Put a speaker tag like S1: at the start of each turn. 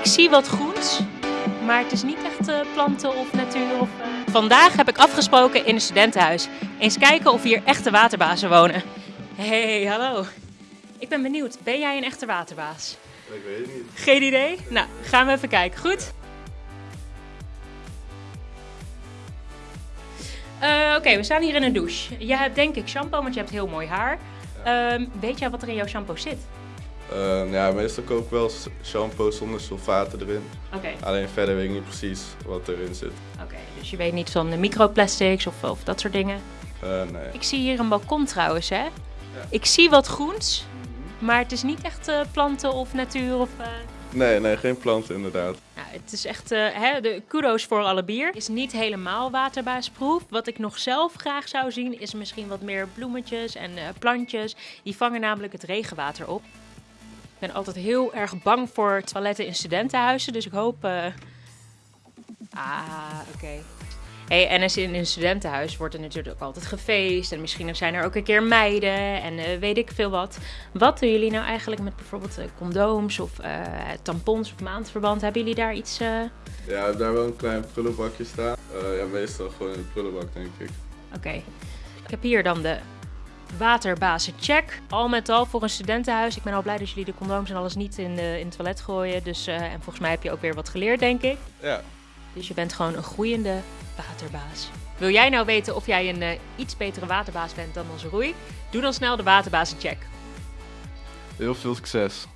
S1: Ik zie wat groens, maar het is niet echt eh, planten of natuur. Of, eh. Vandaag heb ik afgesproken in een studentenhuis. Eens kijken of hier echte waterbazen wonen. Hey, hallo. Ik ben benieuwd, ben jij een echte waterbaas?
S2: Ik weet het niet.
S1: Geen idee? Nou, gaan we even kijken. Goed? Eh, Oké, we staan hier in een douche. Je hebt denk ik shampoo, want je hebt heel mooi haar. Ehm, weet jij wat er in jouw shampoo zit?
S2: Ehm, ja, meestal koop ik wel shampoo zonder sulfaten erin.
S1: Oké.
S2: Alleen verder weet ik niet precies wat erin zit.
S1: Oké, dus je weet niet van de microplastics of, of dat soort dingen.
S2: Eh, nee.
S1: Ik zie hier een balkon trouwens, hè? Ik zie wat groens, maar het is niet echt eh, planten of natuur of... eh,
S2: nee, nee, geen planten inderdaad.
S1: Nou, het is echt, hè, de kudo's voor alle bier. Is niet helemaal waterbaasproef. Wat ik nog zelf graag zou zien, is misschien wat meer bloemetjes en plantjes. Die vangen namelijk het regenwater op. Ik ben altijd heel erg bang voor toiletten in studentenhuizen, dus ik hoop... eh, Ah, oké. Hey, en als in een studentenhuis wordt er natuurlijk ook altijd gefeest. En misschien zijn er ook een keer meiden en eh, weet ik veel wat. Wat doen jullie nou eigenlijk met bijvoorbeeld eh, condooms of tampons of maandverband? Hebben jullie daar iets...
S2: Ja, ik heb daar wel een klein prullenbakje staan. Ja, meestal gewoon in de prullenbak denk ik.
S1: Oké. Ik heb hier dan de waterbazen check. Al met al voor een studentenhuis. Ik ben al blij dat jullie de condooms en alles niet in, de, in het toilet gooien. Dus, eh, en volgens mij heb je ook weer wat geleerd, denk ik.
S2: Ja,
S1: Dus je bent gewoon een groeiende waterbaas. Wil jij nou weten of jij een eh, iets betere waterbaas bent dan onze Roei? Doe dan snel de waterbazen check.
S2: heel veel succes.